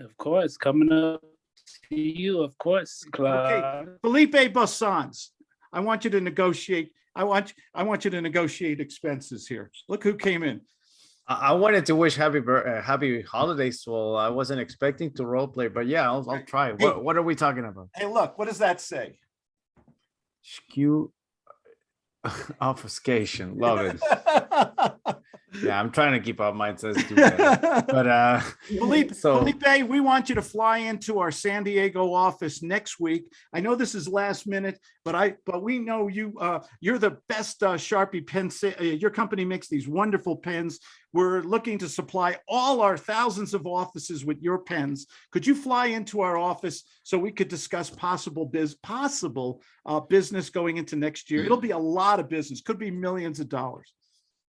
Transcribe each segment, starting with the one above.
Of course, coming up to you, of course, Claude. Felipe Bassans, I want you to negotiate, I want, I want you to negotiate expenses here. Look who came in. I, I wanted to wish happy, uh, happy holidays. Well, I wasn't expecting to role play, but yeah, I'll, I'll try. What, what are we talking about? Hey, look, what does that say? Skew obfuscation. Love it. Yeah, I'm trying to keep up. Mine says do better. But uh, Felipe, so Felipe, we want you to fly into our San Diego office next week. I know this is last minute, but I, but we know you, uh, you're the best uh, Sharpie pen. uh, Your company makes these wonderful pens. We're looking to supply all our thousands of offices with your pens. Could you fly into our office so we could discuss possible biz, possible uh, business going into next year? It'll be a lot of business, could be millions of dollars.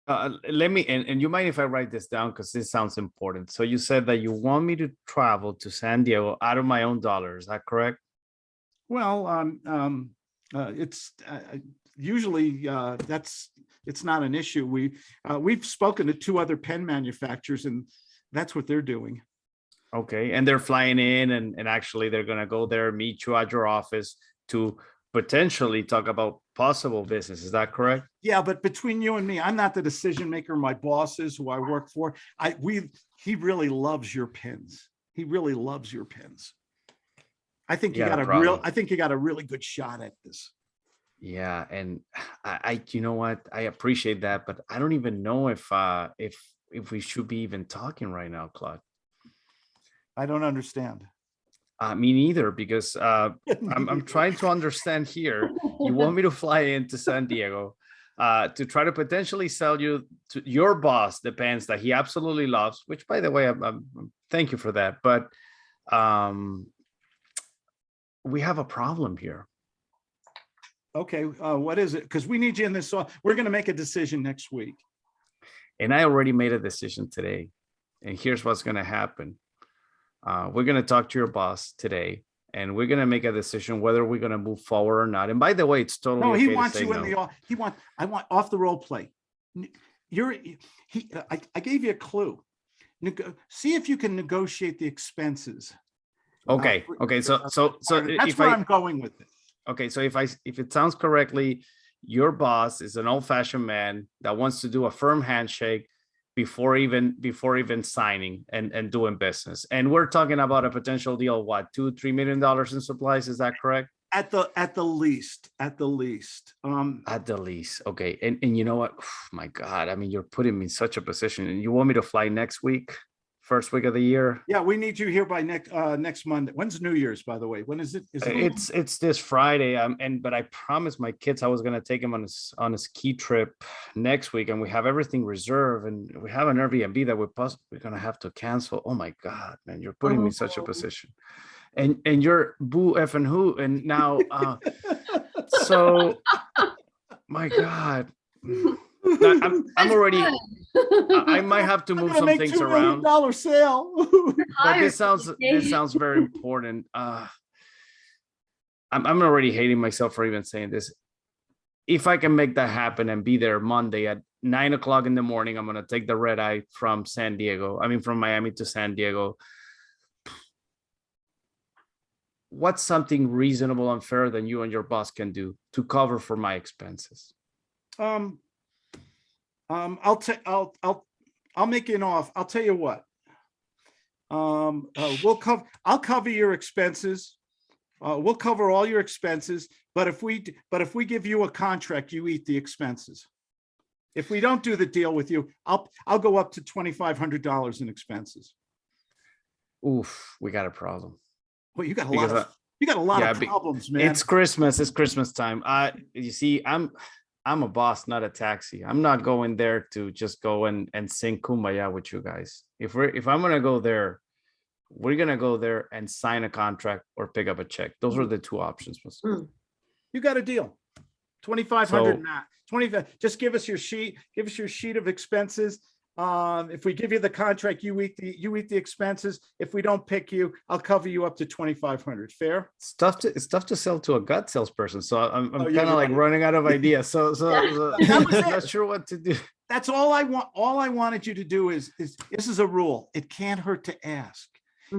Uh, let me, and, and you mind if I write this down because this sounds important. So you said that you want me to travel to San Diego out of my own dollar. Is that correct? Well, um, um, uh, it's, uh, uh, usually, uh, that's, it's not an issue. We, uh, we've spoken to two other pen manufacturers and that's what they're doing. Okay, and they're flying in and, and actually they're gonna go there, meet you at your office to potentially talk about possible business. Is that correct? Yeah, but between you and me, I'm not the decision maker. My boss is who I work for. I, we, he really loves your pins. He really loves your pins. I think you Yeah, got a problem. real, I think you got a really good shot at this. Yeah, and I, I, you know what? I appreciate that, but I don't even know if, uh, if, if we should be even talking right now, Claude. I don't understand. Uh, me neither, because, uh, I'm, I'm trying to understand here. You want me to fly into San Diego, uh, to try to potentially sell you to your boss the pens that he absolutely loves, which by the way, I'm, I'm, thank you for that, but, um, we have a problem here. Okay, uh, what is it? Because we need you in this, we're gonna make a decision next week. And I already made a decision today. And here's what's gonna happen. Uh, we're gonna talk to your boss today and we're gonna make a decision whether we're gonna move forward or not. And by the way, it's totally No, he to wants say you in no. the, off- he want, I want off the role play. You're, he, I, I gave you a clue. Nego- See if you can negotiate the expenses. uh, Okay, for- okay, so, so, so That's if where I, I'm going with it. okay, so if I, if it sounds correctly, your boss is an old fashioned man that wants to do a firm handshake before even, before even signing and, and doing business. And we're talking about a potential deal, what, two, three million dollars in supplies, is that correct? At the, at the least, at the least. Um, At the least, okay, and, and you know what, my God, I mean, you're putting me in such a position, and you want me to fly next week? First week of the year? yeah, we need you here by next, uh, next Monday. When's New Year's, by the way? When is it? Is it? It's, it's this Friday, um, and, but I promised my kids I was gonna take them on a, s- on a ski trip next week, and we have everything reserved, and we have an Airbnb that we're poss- we're gonna have to cancel, oh my God, man, you're putting me in such a Oh. position. And, and you're boo F and who, and now, uh, so, my God. Now, I'm, I'm already. I I might have to move some make things $2 million around, Dollar sale. but Hire this sounds, this sounds very important. Uh, I'm, I'm already hating myself for even saying this. If I can make that happen and be there Monday at nine o'clock in the morning, I'm gonna take the red eye from San Diego, I mean, from Miami to San Diego. What's something reasonable and fair than you and your boss can do to cover for my expenses? Um, um, I'll take, I'll, I'll, I'll make you an off. I'll tell you what. Um, uh, we'll cover, I'll cover your expenses. Uh, we'll cover all your expenses, but if we, but if we give you a contract, you eat the expenses. If we don't do the deal with you, I'll, I'll go up to twenty-five hundred dollars in expenses. Oof, we got a problem. Well, you got a lot Because of, you got a lot yeah, of problems, man. It's Christmas. It's Christmas time. I, you see, I'm, I'm a boss, not a taxi. I'm not going there to just go and and sing kumbaya with you guys. If we're, if I'm gonna go there, we're gonna go there and sign a contract or pick up a check. Those are the two options. Mm. You got a deal. Twenty-five hundred, So- not twenty, just give us your sheet, give us your sheet of expenses. Um, if we give you the contract, you eat the, you eat the expenses. If we don't pick you, I'll cover you up to twenty-five hundred. Fair? It's tough to, it's tough to sell to a gut salesperson. So I'm, I'm Oh, kind of you're like right. running out of ideas. So, so, so I'm not sure what to do. That's all I want. All I wanted you to do is, is, this is a rule. It can't hurt to ask.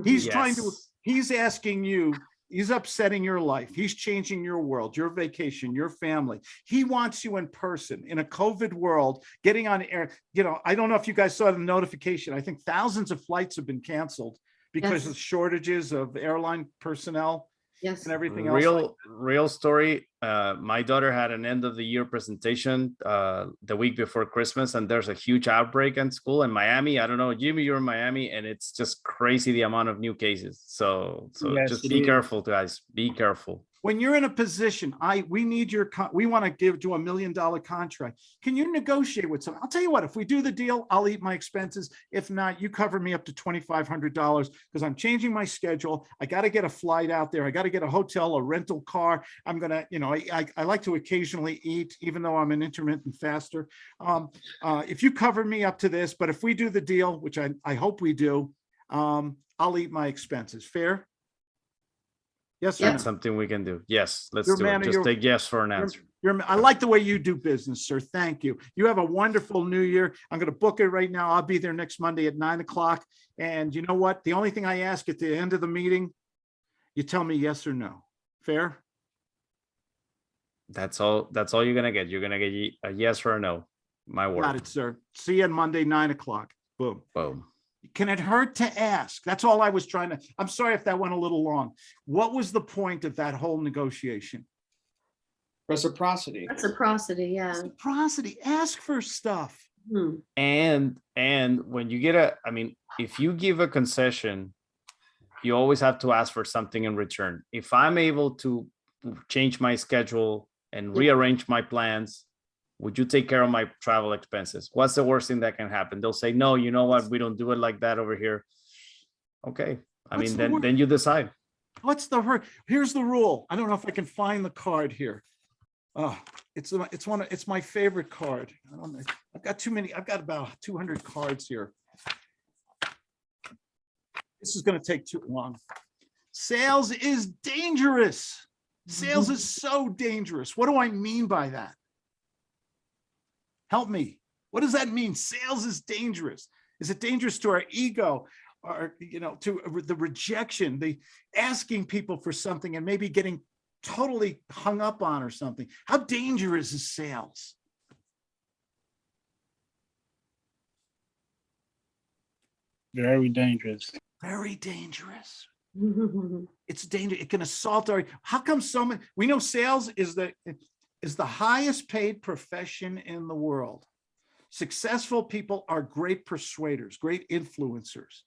He's trying to, he's asking you, he's upsetting your life. He's changing your world, your vacation, your family. He wants you in person in a COVID world, getting on air. You know, I don't know if you guys saw the notification. I think thousands of flights have been canceled because Yes. of shortages of airline personnel Yes. and everything else. like- real real story uh my daughter had an end of the year presentation uh the week before christmas and there's a huge outbreak in school in miami i don't know jimmy you're in miami and it's just crazy the amount of new cases so so Yes, just be is. careful guys be careful when you're in a position, I, we need your, we want to give to a million dollar contract. Can you negotiate with someone? I'll tell you what, if we do the deal, I'll eat my expenses. If not, you cover me up to twenty-five hundred dollars because I'm changing my schedule. I got to get a flight out there. I got to get a hotel, a rental car. I'm gonna, you know, I, I, I like to occasionally eat, even though I'm an intermittent faster. Um, uh, if you cover me up to this, but if we do the deal, which I, I hope we do, um, I'll eat my expenses. Fair? Yes or no? that's something we can do yes let's You're do man it just your- take yes for an answer You're, I like the way you do business, sir. Thank you. You have a wonderful new year. I'm going to book it right now. I'll be there next Monday at nine o'clock. And you know what? The only thing I ask at the end of the meeting, you tell me yes or no. Fair? That's all that's all you're gonna get you're gonna get a yes or a no my word Got word it, sir. See you on Monday, nine o'clock. Boom. boom Can it hurt to ask? That's all I was trying to, I'm sorry if that went a little long. What was the point of that whole negotiation? Reciprocity. Reciprocity, yeah. Reciprocity, ask for stuff. Hmm. and and when you get a i mean if you give a concession you always have to ask for something in return if i'm able to change my schedule and rearrange my plans would you take care of my travel expenses what's the worst thing that can happen they'll say no you know what we don't do it like that over here okay i What's mean the then then you decide What's the hurt? Here's the rule. I don't know if I can find the card here. Oh, it's, it's one, of- it's my favorite card. I don't know. I've got too many, I've got about two hundred cards here. This is gonna take too long. Sales is dangerous. Sales mm-hmm. is so dangerous. What do I mean by that? Help me. What does that mean? Sales is dangerous. Is it dangerous to our ego? Or, you know, to the rejection, the asking people for something and maybe getting totally hung up on or something. How dangerous is sales? Very dangerous. Very dangerous. It's dangerous. It can assault our, how come so many, we know sales is the, is the highest paid profession in the world. Successful people are great persuaders, great influencers.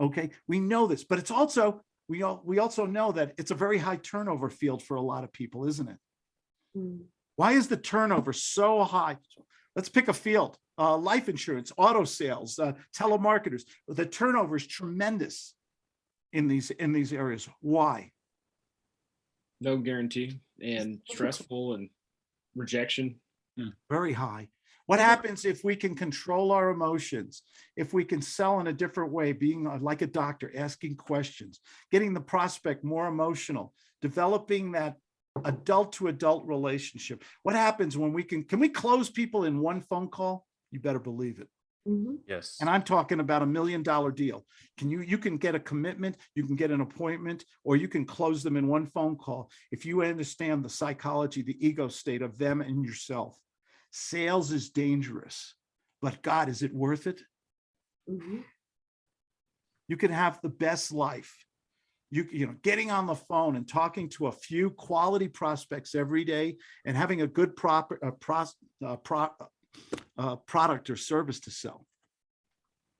Okay, we know this, but it's also, we all, we also know that it's a very high turnover field for a lot of people, isn't it? Hmm. Why is the turnover so high? Let's pick a field, uh, life insurance, auto sales, uh, telemarketers. The turnover is tremendous in these, in these areas. Why? No guarantee and stressful and rejection. Very high. What happens if we can control our emotions? If we can sell in a different way, being uh, like a doctor, asking questions, getting the prospect more emotional, developing that adult to adult relationship. What happens when we can, can we close people in one phone call? You better believe it. Mhm. yes And I'm talking about a million dollar deal. Can you, you can get a commitment, you can get an appointment, or you can close them in one phone call. If you understand the psychology, the ego state of them and yourself. Sales is dangerous, but God, is it worth it? Mhm. You can have the best life. You, you know, getting on the phone and talking to a few quality prospects every day and having a good proper, uh, pros, uh, pro, uh, product or service to sell.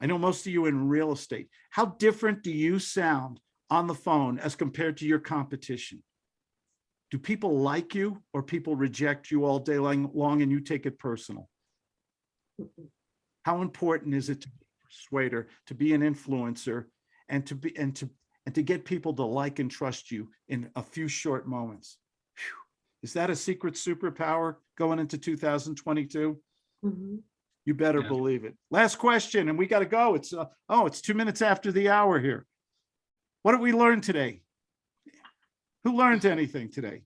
I know most of you in real estate. How different do you sound on the phone as compared to your competition? Do people like you or people reject you all day long, and you take it personal? How important is it to be a persuader, to be an influencer and to be, and to, and to get people to like and trust you in a few short moments? Phew. Is that a secret superpower going into 2022? Mhm. You better Yeah. believe it. Last question, and we got to go. It's, uh, oh, it's two minutes after the hour here. What did we learn today? Who learned anything today?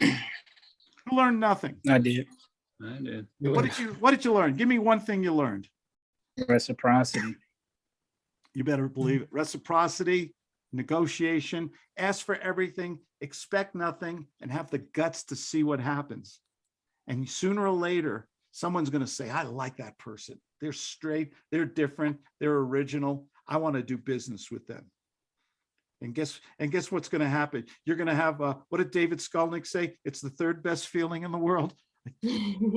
Who learned nothing? I did. I did. What did you, what did you learn? Give me one thing you learned. Reciprocity. You better believe it. Reciprocity, negotiation, ask for everything, expect nothing, and have the guts to see what happens. And sooner or later, someone's going to say, I like that person. They're straight, they're different, they're original. I want to do business with them. And guess, and guess what's going to happen? You're going to have, uh, what did David Skolnick say? It's the third best feeling in the world.